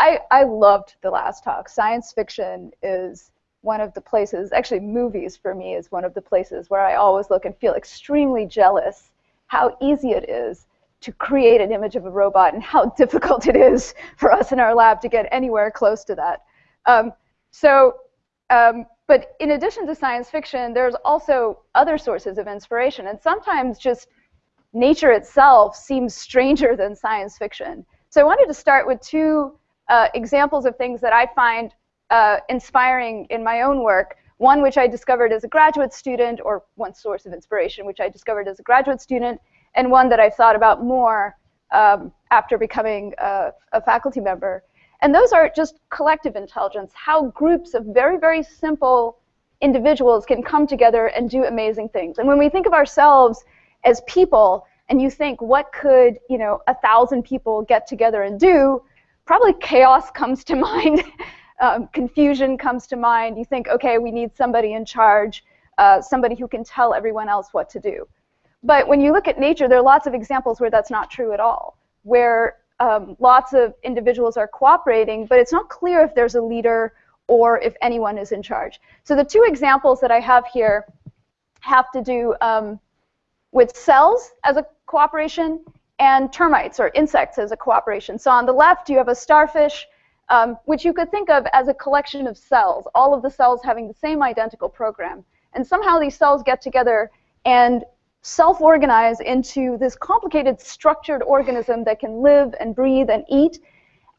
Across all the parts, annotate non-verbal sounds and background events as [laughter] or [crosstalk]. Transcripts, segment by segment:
I, I loved the last talk. Science fiction is one of the places, actually movies for me is one of the places where I always look and feel extremely jealous how easy it is to create an image of a robot and how [laughs] difficult it is for us in our lab to get anywhere close to that. Um, so, um, but in addition to science fiction, there's also other sources of inspiration. And sometimes just nature itself seems stranger than science fiction. So I wanted to start with two uh, examples of things that I find uh, inspiring in my own work. One which I discovered as a graduate student, or one source of inspiration which I discovered as a graduate student, and one that I've thought about more um, after becoming a, a faculty member. And those are just collective intelligence, how groups of very, very simple individuals can come together and do amazing things. And when we think of ourselves as people, and you think, what could you know a thousand people get together and do? Probably chaos comes to [laughs] mind. um, confusion comes to mind. You think, okay, we need somebody in charge, uh, somebody who can tell everyone else what to do. But when you look at nature, there are lots of examples where that's not true at all, where um, lots of individuals are cooperating, but it's not clear if there's a leader or if anyone is in charge. So the two examples that I have here have to do um, with cells as a cooperation and termites or insects as a cooperation. So on the left, you have a starfish um, which you could think of as a collection of cells, all of the cells having the same identical program. And somehow these cells get together and self-organize into this complicated structured organism that can live and breathe and eat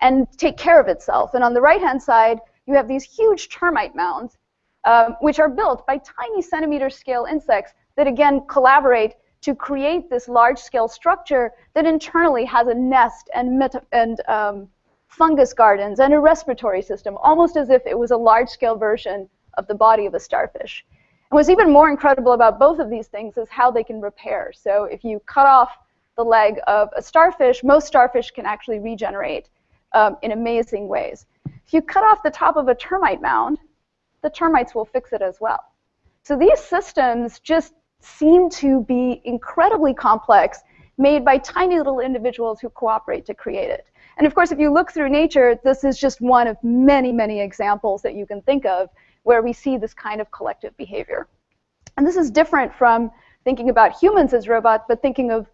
and take care of itself. And on the right-hand side, you have these huge termite mounds, um, which are built by tiny centimeter scale insects that again collaborate to create this large-scale structure that internally has a nest and, and um, fungus gardens and a respiratory system, almost as if it was a large-scale version of the body of a starfish. And what's even more incredible about both of these things is how they can repair. So if you cut off the leg of a starfish, most starfish can actually regenerate um, in amazing ways. If you cut off the top of a termite mound, the termites will fix it as well. So these systems just seem to be incredibly complex, made by tiny little individuals who cooperate to create it. And of course, if you look through nature, this is just one of many, many examples that you can think of where we see this kind of collective behavior. And this is different from thinking about humans as robots, but thinking of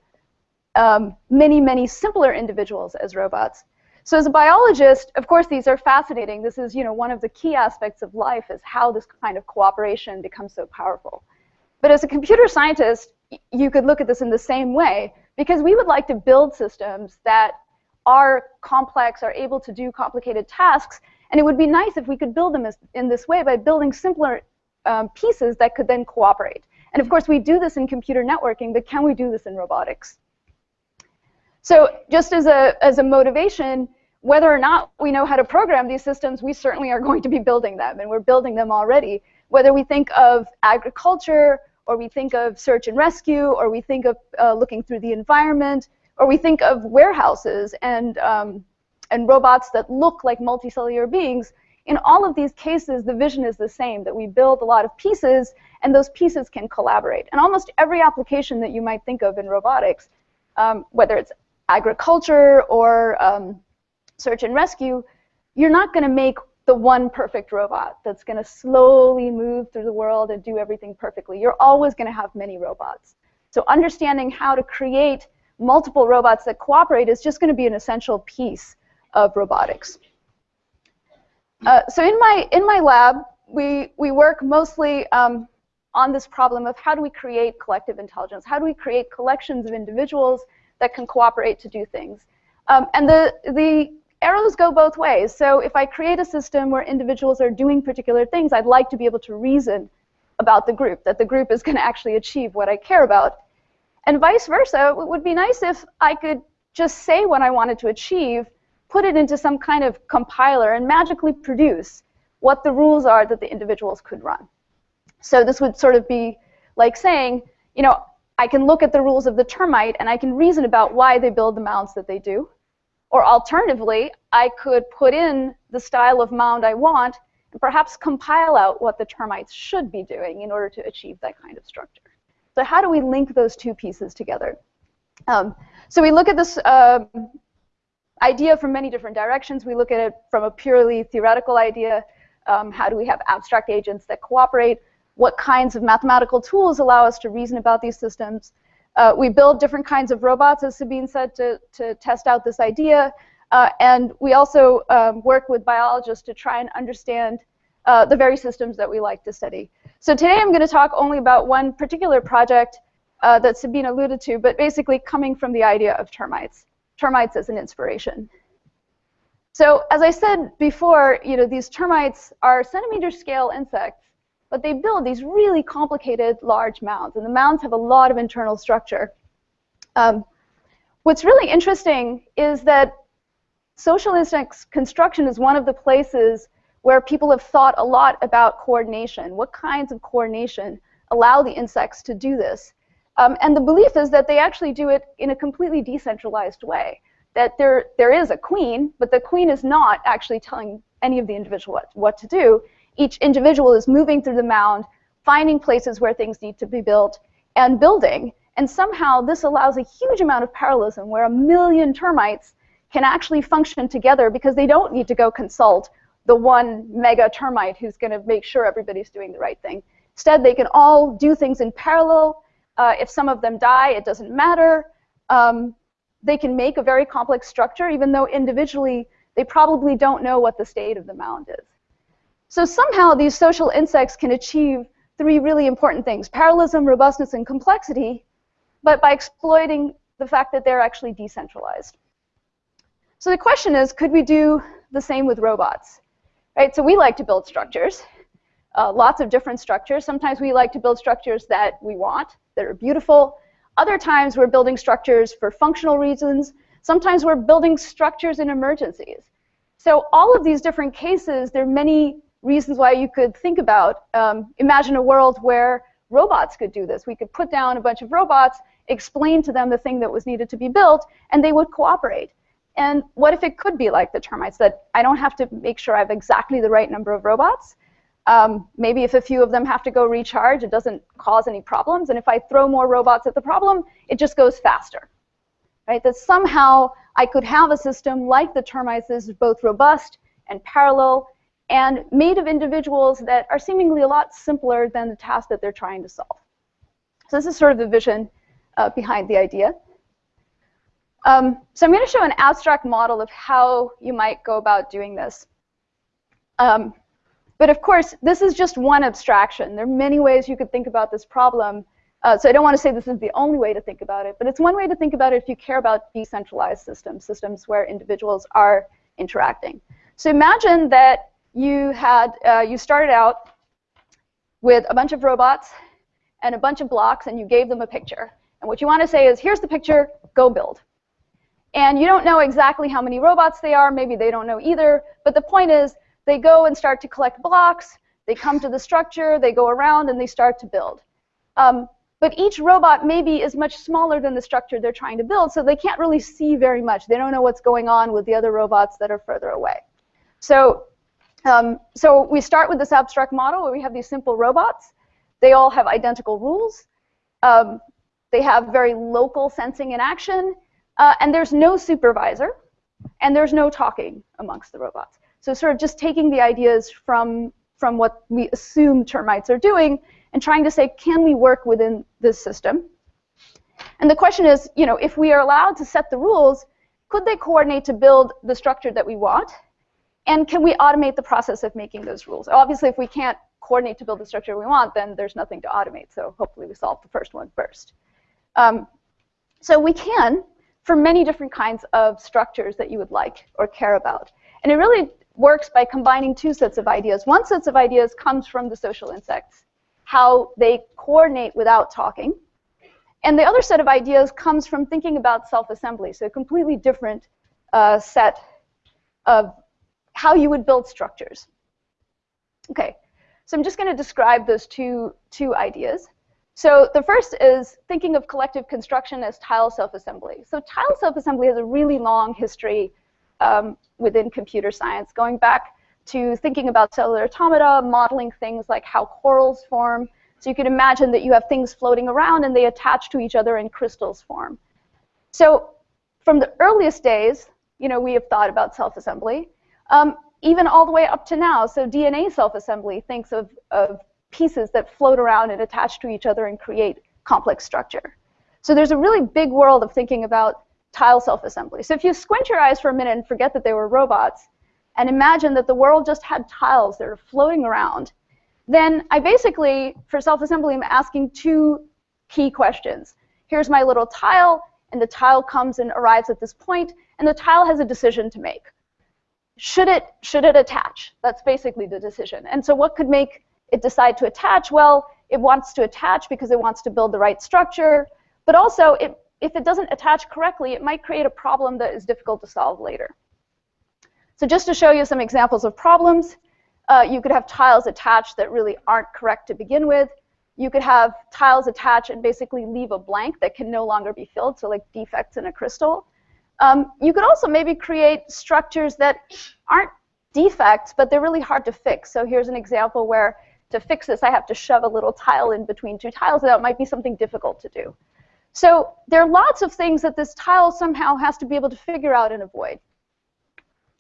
um, many, many simpler individuals as robots. So as a biologist, of course, these are fascinating. This is, you know, one of the key aspects of life is how this kind of cooperation becomes so powerful. But as a computer scientist, you could look at this in the same way because we would like to build systems that are complex, are able to do complicated tasks, and it would be nice if we could build them as, in this way by building simpler um, pieces that could then cooperate. And of course, we do this in computer networking, but can we do this in robotics? So just as a, as a motivation, whether or not we know how to program these systems, we certainly are going to be building them, and we're building them already. Whether we think of agriculture, or we think of search and rescue, or we think of uh, looking through the environment, or we think of warehouses and, um, and robots that look like multicellular beings. In all of these cases, the vision is the same, that we build a lot of pieces, and those pieces can collaborate. And almost every application that you might think of in robotics, um, whether it's agriculture or um, search and rescue, you're not going to make the one perfect robot that's going to slowly move through the world and do everything perfectly. You're always going to have many robots. So understanding how to create multiple robots that cooperate is just going to be an essential piece of robotics. Uh, so in my, in my lab, we, we work mostly um, on this problem of how do we create collective intelligence? How do we create collections of individuals that can cooperate to do things? Um, and the, the arrows go both ways. So if I create a system where individuals are doing particular things, I'd like to be able to reason about the group, that the group is [laughs] going to actually achieve what I care about. And vice versa, it would be nice if I could just say what I wanted to achieve, put it into some kind of compiler, and magically produce what the rules are that the individuals could run. So this would sort of be like saying, you know, I can look at the rules of the termite and I can reason about why they build the mounds that they do. Or alternatively, I could put in the style of mound I want and perhaps compile out what the termites should be doing in order to achieve that kind of structure. So how do we link those two pieces together? Um, so we look at this uh, idea from many different directions. We look at it from a purely theoretical idea. Um, how do we have abstract agents that cooperate? What kinds of mathematical tools allow us to reason about these systems? Uh, we build different kinds of robots, as Sabine said, to, to test out this idea. Uh, and we also um, work with biologists to try and understand uh, the very systems that we like to study. So today I'm going to talk only about one particular project uh, that Sabine alluded to, but basically coming from the idea of termites. Termites as an inspiration. So as I said before, you know, these termites are centimeter scale insects but they build these really complicated large mounds, and the mounds have a lot of internal structure. Um, what's really interesting is that social insects construction is one of the places where people have thought a lot about coordination. What kinds of coordination allow the insects to do this? Um, and the belief is that they actually do it in a completely decentralized way. That there, there is a queen, but the queen is not actually telling any of the individual what, what to do each individual is moving through the mound, finding places where things need to be built, and building. And somehow this allows a huge amount of parallelism where a million termites can actually function together because they don't need to go consult the one mega termite who's going to make sure everybody's doing the right thing. Instead, they can all do things in parallel. Uh, if some of them die, it doesn't matter. Um, they can make a very complex structure, even though individually they probably don't know what the state of the mound is. So somehow these social insects can achieve three really important things, parallelism, robustness, and complexity, but by exploiting the fact that they're actually decentralized. So the question is, could we do the same with robots? Right, so we like to build structures, uh, lots of different structures. Sometimes we like to build structures that we want, that are beautiful. Other times we're building structures for functional reasons. Sometimes we're building structures in emergencies. So all of these different cases, there are many reasons why you could think about, um, imagine a world where robots could do this. We could put down a bunch of robots, explain to them the thing that was needed to be built, and they would cooperate. And what if it could be like the termites, that I don't have to make sure I have exactly the right number of robots. Um, maybe if a few of them have to go recharge, it doesn't cause any problems. And if I throw more robots at the problem, it just goes faster. Right? That somehow I could have a system like the termites that is both robust and parallel and made of individuals that are seemingly a lot simpler than the task that they're trying to solve. So this is sort of the vision uh, behind the idea. Um, so I'm going to show an abstract model of how you might go about doing this. Um, but of course, this is just one abstraction. There are many ways you could think about this problem. Uh, so I don't want to say this is the only way to think about it, but it's one way to think about it if you care about decentralized systems, systems where individuals are interacting. So imagine that you had uh, you started out with a bunch of robots and a bunch of blocks, and you gave them a picture. And what you want to say is, here's the picture, go build. And you don't know exactly how many robots they are. Maybe they don't know either. But the point is, they go and start to collect blocks. They come to the structure. They go around, and they start to build. Um, but each robot maybe is much smaller than the structure they're trying to build, so they can't really see very much. They don't know what's going on with the other robots that are further away. So um, so we start with this abstract model where we have these simple robots. They all have identical rules. Um, they have very local sensing and action. Uh, and there's no supervisor. And there's no talking amongst the robots. So sort of just taking the ideas from, from what we assume termites are doing and trying to say, can we work within this system? And the question is, you know, if we are allowed to set the rules, could they coordinate to build the structure that we want? And can we automate the process of making those rules? Obviously, if we can't coordinate to build the structure we want, then there's nothing to automate. So hopefully we solve the first one first. Um, so we can for many different kinds of structures that you would like or care about. And it really works by combining two sets of ideas. One set of ideas comes from the social insects, how they coordinate without talking. And the other set of ideas comes from thinking about self-assembly, so a completely different uh, set of how you would build structures. Okay, so I'm just going to describe those two, two ideas. So the first is thinking of collective construction as tile self-assembly. So tile self-assembly has a really long history um, within computer science, going back to thinking about cellular automata, modeling things like how corals form. So you can imagine that you have things floating around and they attach to each other in crystals form. So from the earliest days, you know, we have thought about self-assembly. Um, even all the way up to now, so DNA self-assembly thinks of, of pieces that float around and attach to each other and create complex structure. So there's a really big world of thinking about tile self-assembly. So if you squint your eyes for a minute and forget that they were robots, and imagine that the world just had tiles that are floating around, then I basically, for self-assembly, I'm asking two key questions. Here's my little tile, and the tile comes and arrives at this point, and the tile has a decision to make. Should it, should it attach? That's basically the decision. And so what could make it decide to attach? Well, it wants to attach because it wants to build the right structure, but also it, if it doesn't attach correctly, it might create a problem that is difficult to solve later. So just to show you some examples of problems, uh, you could have tiles attached that really aren't correct to begin with. You could have tiles attach and basically leave a blank that can no longer be filled, so like defects in a crystal. Um, you could also maybe create structures that aren't defects, but they're really hard to fix. So here's an example where to fix this, I have to shove a little tile in between two tiles, that might be something difficult to do. So there are lots of things that this tile somehow has to be able to figure out and avoid.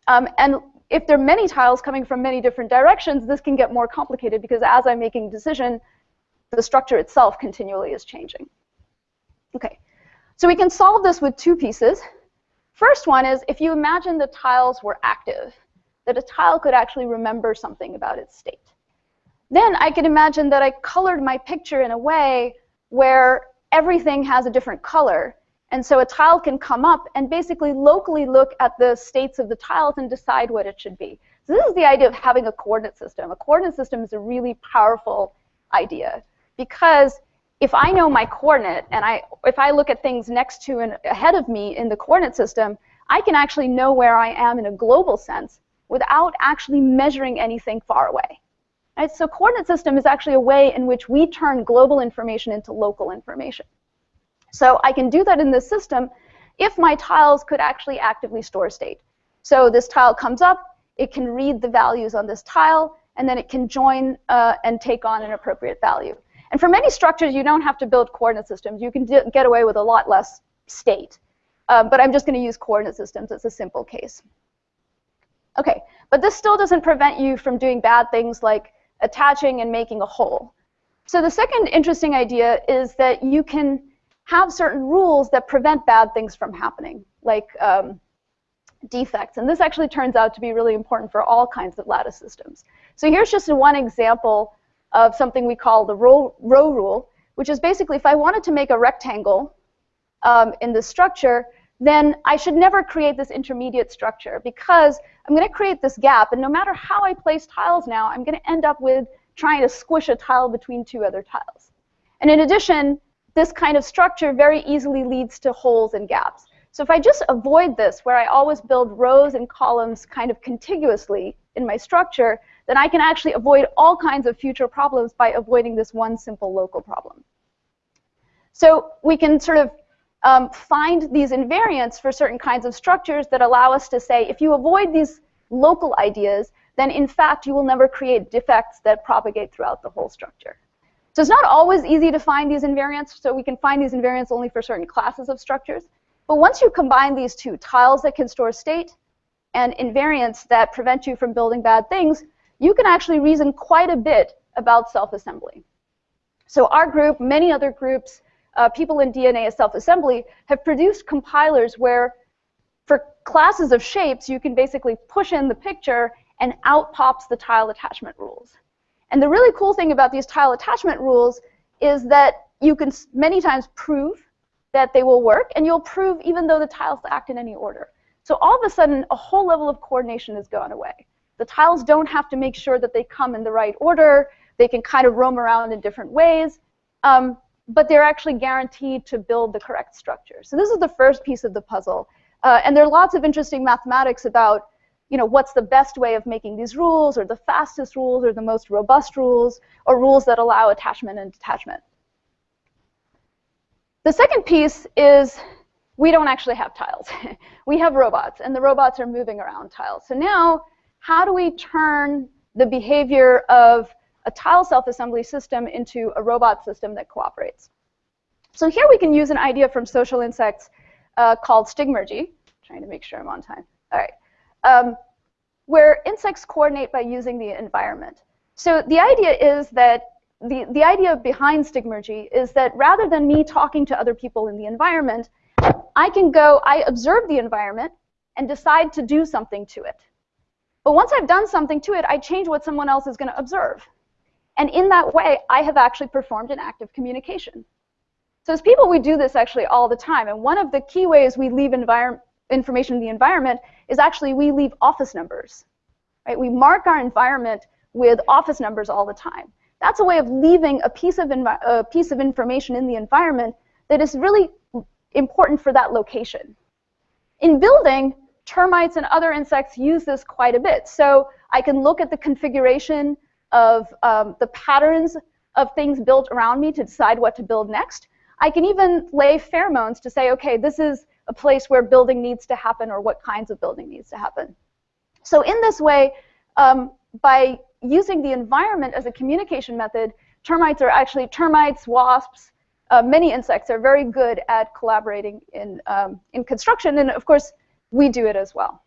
Um, and if there are many tiles coming from many different directions, this can get more complicated because as I'm making decision, the structure itself continually is changing. Okay, so we can solve this with two pieces. First one is if you imagine the tiles were active, that a tile could actually remember something about its state. Then I can imagine that I colored my picture in a way where everything has a different color and so a tile can come up and basically locally look at the states of the tiles and decide what it should be. So this is the idea of having a coordinate system. A coordinate system is a really powerful idea because if I know my coordinate and I, if I look at things next to and ahead of me in the coordinate system, I can actually know where I am in a global sense without actually measuring anything far away. Right? So coordinate system is actually a way in which we turn global information into local information. So I can do that in this system if my tiles could actually actively store state. So this tile comes up, it can read the values on this tile, and then it can join uh, and take on an appropriate value. And for many structures, you don't have to build coordinate systems. You can get away with a lot less state. Um, but I'm just going to use coordinate systems It's a simple case. Okay, but this still doesn't prevent you from doing bad things like attaching and making a hole. So the second interesting idea is that you can have certain rules that prevent bad things from happening, like um, defects. And this actually turns out to be really important for all kinds of lattice systems. So here's just one example of something we call the row, row rule, which is basically if I wanted to make a rectangle um, in this structure, then I should never create this intermediate structure because I'm going to create this gap, and no matter how I place tiles now, I'm going to end up with trying to squish a tile between two other tiles. And in addition, this kind of structure very easily leads to holes and gaps. So if I just avoid this, where I always build rows and columns kind of contiguously in my structure, then I can actually avoid all kinds of future problems by avoiding this one simple local problem. So we can sort of um, find these invariants for certain kinds of structures that allow us to say, if you avoid these local ideas, then in fact you will never create defects that propagate throughout the whole structure. So it's not always easy to find these invariants, so we can find these invariants only for certain classes of structures. But once you combine these two, tiles that can store state and invariants that prevent you from building bad things, you can actually reason quite a bit about self-assembly. So our group, many other groups, uh, people in DNA self-assembly, have produced compilers where for classes of shapes, you can basically push in the picture and out pops the tile attachment rules. And the really cool thing about these tile attachment rules is that you can many times prove that they will work, and you'll prove even though the tiles act in any order. So all of a sudden, a whole level of coordination has gone away. The tiles don't have to make sure that they come in the right order. They can kind of roam around in different ways, um, but they're actually guaranteed to build the correct structure. So this is the first piece of the puzzle. Uh, and there are lots of interesting mathematics about you know, what's the best way of making these rules, or the fastest rules, or the most robust rules, or rules that allow attachment and detachment. The second piece is we don't actually have tiles. [laughs] we have robots, and the robots are moving around tiles. So now, how do we turn the behavior of a tile self-assembly system into a robot system that cooperates? So here we can use an idea from social insects uh, called stigmergy, trying to make sure I'm on time. All right. Um, where insects coordinate by using the environment. So the idea is that the, the idea behind stigmergy is that rather than me talking to other people in the environment, I can go, I observe the environment and decide to do something to it. But once I've done something to it, I change what someone else is going to observe. And in that way, I have actually performed an act of communication. So as people, we do this actually all the time. And one of the key ways we leave information in the environment is actually we leave office numbers. Right? We mark our environment with office numbers all the time. That's a way of leaving a piece of, a piece of information in the environment that is really important for that location. In building, termites and other insects use this quite a bit. So I can look at the configuration of um, the patterns of things built around me to decide what to build next. I can even lay pheromones to say, okay, this is a place where building needs to happen or what kinds of building needs to happen. So in this way, um, by using the environment as a communication method, termites are actually, termites, wasps, uh, many insects are very good at collaborating in, um, in construction, and of course, we do it as well.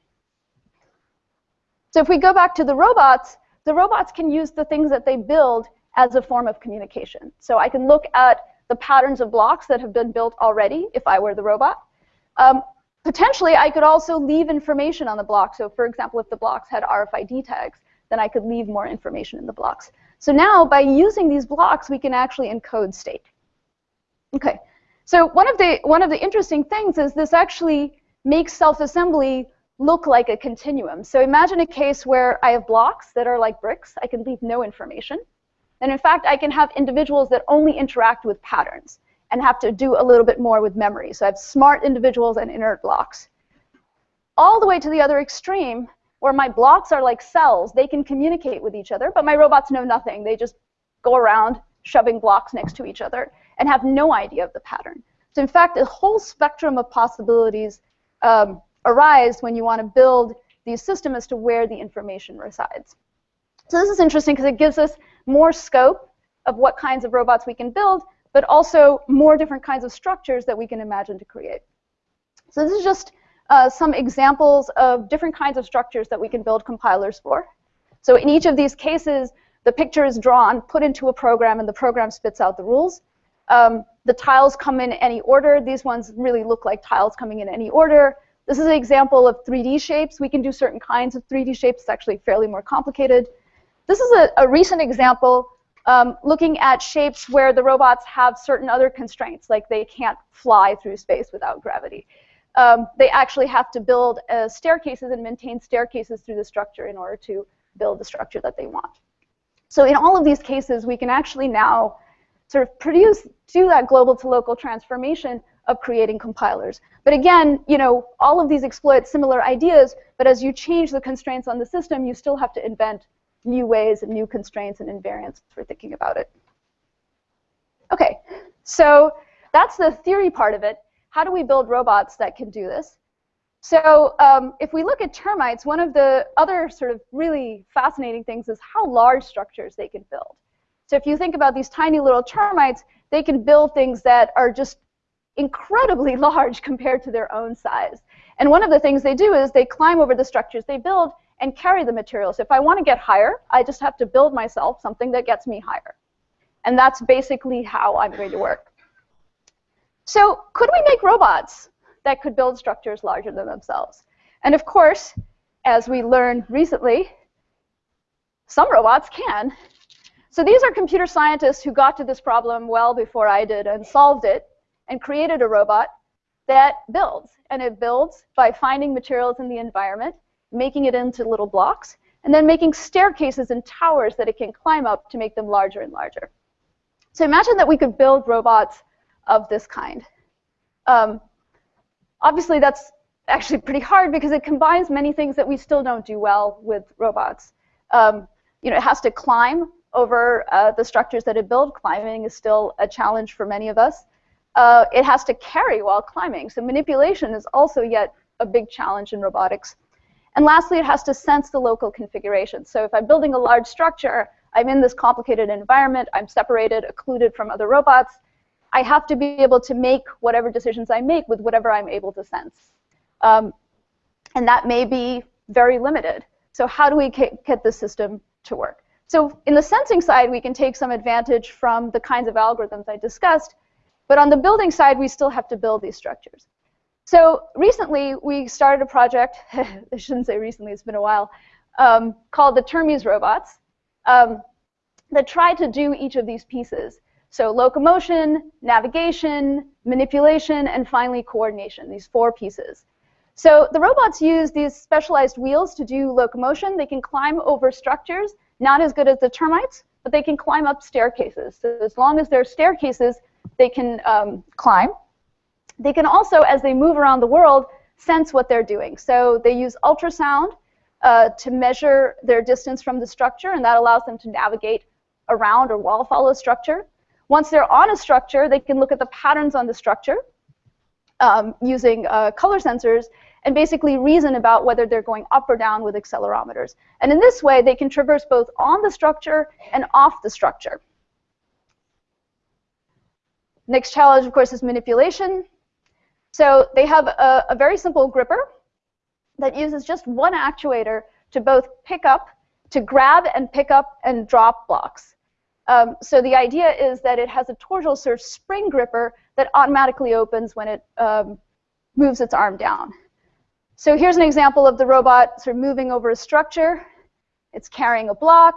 So if we go back to the robots, the robots can use the things that they build as a form of communication. So I can look at the patterns of blocks that have been built already if I were the robot. Um, potentially, I could also leave information on the block. So for example, if the blocks had RFID tags, then I could leave more information in the blocks. So now, by using these blocks, we can actually encode state. Okay, so one of the, one of the interesting things is this actually makes self-assembly look like a continuum. So imagine a case where I have blocks that are like bricks. I can leave no information. And in fact, I can have individuals that only interact with patterns and have to do a little bit more with memory. So I have smart individuals and inert blocks. All the way to the other extreme, where my blocks are like cells. They can communicate with each other, but my robots know nothing. They just go around shoving blocks next to each other and have no idea of the pattern. So in fact, a whole spectrum of possibilities um, arise when you want to build these systems as to where the information resides. So this is interesting because it gives us more scope of what kinds of robots we can build, but also more different kinds of structures that we can imagine to create. So this is just uh, some examples of different kinds of structures that we can build compilers for. So in each of these cases, the picture is drawn, put into a program, and the program spits out the rules. Um, the tiles come in any order. These ones really look like tiles coming in any order. This is an example of 3D shapes. We can do certain kinds of 3D shapes. It's actually fairly more complicated. This is a, a recent example um, looking at shapes where the robots have certain other constraints, like they can't fly through space without gravity um, they actually have to build uh, staircases and maintain staircases through the structure in order to build the structure that they want. So in all of these cases, we can actually now sort of produce, do that global to local transformation of creating compilers. But again, you know, all of these exploit similar ideas, but as you change the constraints on the system, you still have to invent new ways and new constraints and invariants for thinking about it. Okay, so that's the theory part of it how do we build robots that can do this? So um, if we look at termites, one of the other sort of really fascinating things is how large structures they can build. So if you think about these tiny little termites, they can build things that are just incredibly [laughs] large compared to their own size. And one of the things they do is they climb over the structures they build and carry the materials. If I want to get higher, I just have to build myself something that gets me higher. And that's basically how I'm going to work. So could we make robots that could build structures larger than themselves? And of course, as we learned recently, some robots can. So these are computer scientists who got to this problem well before I did and solved it and created a robot that builds. And it builds by finding materials in the environment, making it into little blocks, and then making staircases and towers that it can climb up to make them larger and larger. So imagine that we could build robots of this kind. Um, obviously, that's actually pretty hard because it combines many things that we still don't do well with robots. Um, you know, it has to climb over uh, the structures that it builds. Climbing is still a challenge for many of us. Uh, it has to carry while climbing. So manipulation is also yet a big challenge in robotics. And lastly, it has to sense the local configuration. So if I'm building a large structure, I'm in this complicated environment, I'm separated, occluded from other robots, I have to be able to make whatever decisions I make with whatever I'm able to sense. Um, And that may be very limited. So how do we get the system to work? So in the sensing side, we can take some advantage from the kinds of algorithms I discussed, but on the building side, we still have to build these structures. So recently, we started a project, [laughs] I shouldn't say recently, it's been a while, um, called the Termes robots um, that try to do each of these pieces. So locomotion, navigation, manipulation, and finally coordination, these four pieces. So the robots use these specialized wheels to do locomotion. They can climb over structures, not as good as the termites, but they can climb up staircases. So as long as there are staircases, they can um, climb. They can also, as they move around the world, sense what they're doing. So they use ultrasound uh, to measure their distance from the structure, and that allows them to navigate around or wall follow structure. Once they're on a structure, they can look at the patterns on the structure um, using uh, color sensors and basically reason about whether they're going up or down with accelerometers. And in this way, they can traverse both on the structure and off the structure. Next challenge, of course, is manipulation. So they have a, a very simple gripper that uses just one actuator to both pick up, to grab and pick up and drop blocks. Um, so the idea is that it has a torsional surge spring gripper that automatically opens when it um, moves its arm down. So here's an example of the robot sort of moving over a structure. It's carrying a block,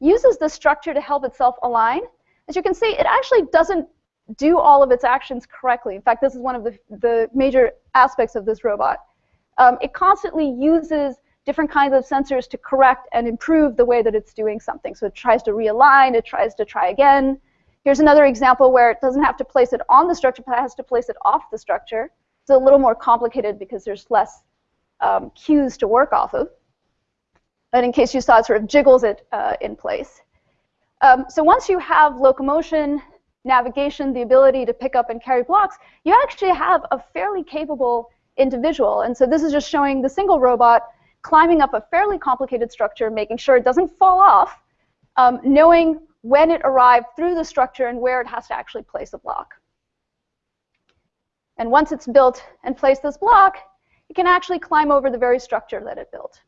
uses the structure to help itself align. As you can see, it actually doesn't do all of its actions correctly. In fact, this is one of the, the major aspects of this robot. Um, it constantly uses different kinds of sensors to correct and improve the way that it's doing something. So it tries to realign, it tries to try again. Here's another example where it doesn't have to place it on the structure, but it has to place it off the structure. It's a little more complicated because there's less um, cues to work off of. And in case you saw, it sort of jiggles it uh, in place. Um, so once you have locomotion, navigation, the ability to pick up and carry blocks, you actually have a fairly capable individual. And so this is just showing the single robot climbing up a fairly complicated structure, making sure it doesn't fall off, um, knowing when it arrived through the structure and where it has to actually place a block. And once it's built and placed this block, it can actually climb over the very structure that it built.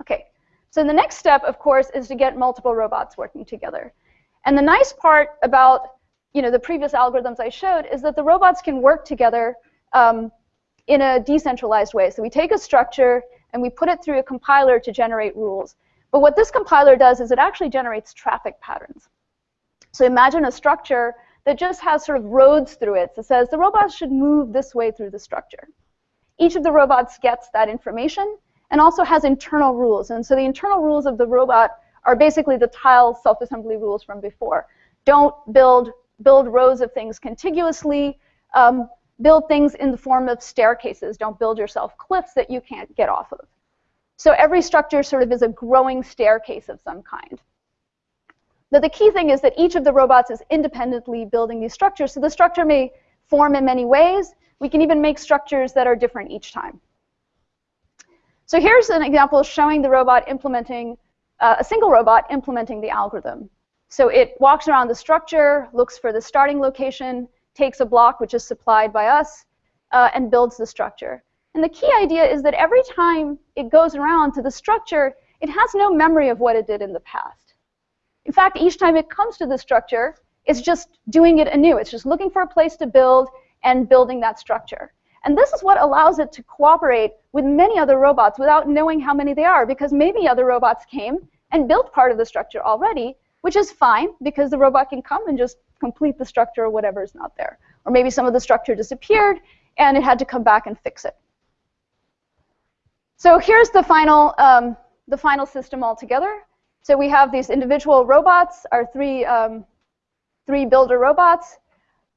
Okay, so the next step, of course, is to get multiple robots working together. And the nice part about you know, the previous algorithms I showed is that the robots can work together um, in a decentralized way. So we take a structure and we put it through a compiler to generate rules. But what this compiler does is it actually generates traffic patterns. So imagine a structure that just has sort of roads through it. It says the robots should move this way through the structure. Each of the robots gets that information and also has internal rules. And so the internal rules of the robot are basically the tile self-assembly rules from before. Don't build build rows of things contiguously, um, build things in the form of staircases. Don't build yourself cliffs that you can't get off of. So every structure sort of is a growing staircase of some kind. Now the key thing is that each of the robots is independently building these structures. So the structure may form in many ways. We can even make structures that are different each time. So here's an example showing the robot implementing, uh, a single robot implementing the algorithm. So it walks around the structure, looks for the starting location, takes a block which is supplied by us, uh, and builds the structure. And the key idea is that every time it goes around to the structure, it has no memory of what it did in the past. In fact, each time it comes to the structure, it's just doing it anew. It's just looking for a place to build and building that structure. And this is what allows it to cooperate with many other robots without knowing how many they are, because maybe other robots came and built part of the structure already, which is fine because the robot can come and just complete the structure or whatever is not there. Or maybe some of the structure disappeared and it had to come back and fix it. So here's the final, um, the final system altogether. So we have these individual robots, our three, um, three builder robots.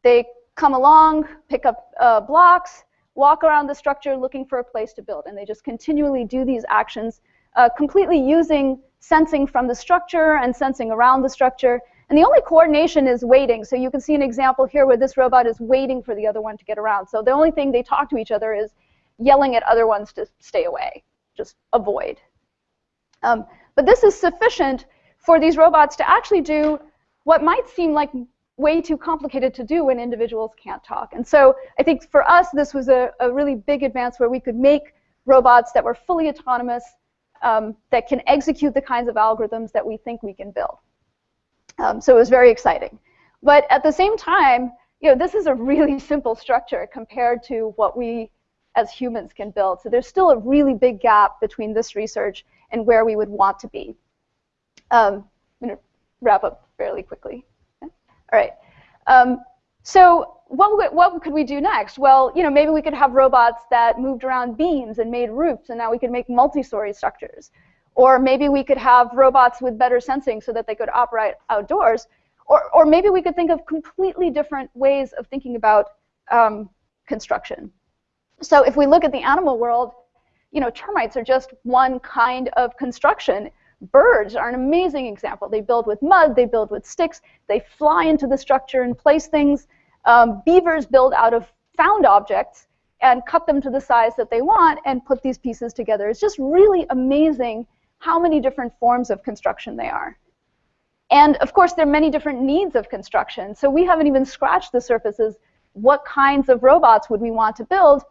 They come along, pick up uh, blocks, walk around the structure looking for a place to build. And they just continually do these actions, uh, completely using sensing from the structure and sensing around the structure. And the only coordination is waiting. So you can see an example here where this robot is waiting for the other one to get around. So the only thing they talk to each other is yelling at other ones to stay away, just avoid. Um, but this is sufficient for these robots to actually do what might seem like way too complicated to do when individuals can't talk. And so I think for us, this was a, a really big advance where we could make robots that were fully autonomous, um, that can execute the kinds of algorithms that we think we can build. Um, so it was very exciting. But at the same time, you know, this is a really [laughs] simple structure compared to what we as humans can build. So there's still a really big gap between this research and where we would want to be. Um, I'm going to wrap up fairly quickly. All right. Um, so what, what could we do next? Well, you know, maybe we could have robots that moved around beams and made roofs, and now we could make multi-story structures. Or maybe we could have robots with better sensing so that they could operate outdoors. Or, or maybe we could think of completely different ways of thinking about um, construction. So if we look at the animal world, you know, termites are just one kind of construction. Birds are an amazing example. They build with mud, they build with sticks, they fly into the structure and place things. Um, beavers build out of found objects and cut them to the size that they want and put these pieces together. It's just really amazing how many different forms of construction they are. And of course, there are many different needs of construction. So we haven't even scratched the surfaces. What kinds of robots would we want to build?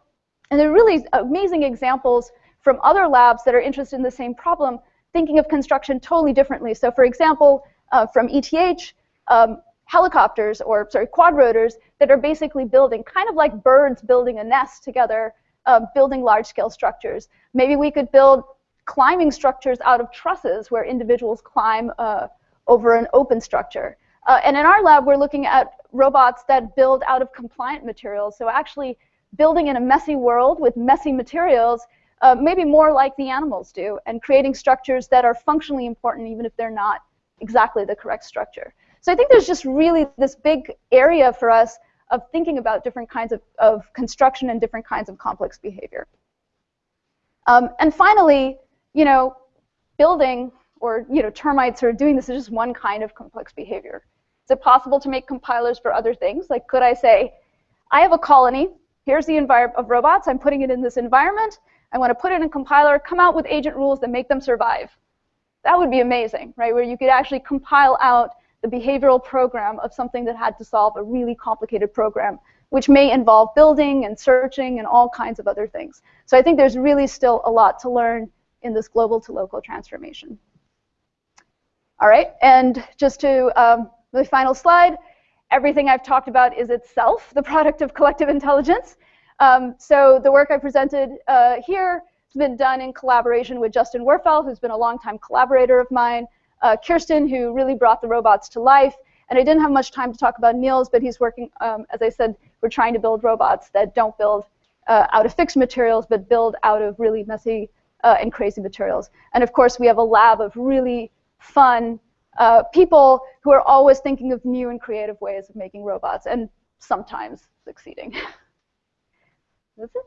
And there are really amazing examples from other labs that are interested in the same problem, thinking of construction totally differently. So for example, uh, from ETH, um, helicopters, or sorry, quadrotors that are basically building, kind of like birds building a nest together, uh, building large-scale structures. Maybe we could build climbing structures out of trusses where individuals climb uh, over an open structure. Uh, and in our lab, we're looking at robots that build out of compliant materials. So actually building in a messy world with messy materials, uh, maybe more like the animals do, and creating structures that are functionally important even if they're not exactly the correct structure. So I think there's just really this big area for us of thinking about different kinds of, of construction and different kinds of complex behavior. Um, and finally, you know, building or you know termites are doing this is just one kind of complex behavior. Is it possible to make compilers for other things? Like could I say, I have a colony here's the environment of robots. I'm putting it in this environment. I want to put it in a compiler, come out with agent rules that make them survive. That would be amazing, right? Where you could actually compile out the behavioral program of something that had to solve a really complicated program, which may involve building and searching and all kinds of other things. So I think there's really still a lot to learn in this global to local transformation. All right, and just to um, the final slide, everything I've talked about is itself the product of collective intelligence. Um, so the work I presented uh, here has been done in collaboration with Justin Werfel, who's been a longtime collaborator of mine, uh, Kirstin, who really brought the robots to life, and I didn't have much time to talk about Nils, but he's working, um, as I said, we're trying to build robots that don't build uh, out of fixed materials, but build out of really messy uh, and crazy materials. And of course, we have a lab of really fun, uh, people who are always thinking of new and creative ways of making robots and sometimes succeeding. [laughs] That's it.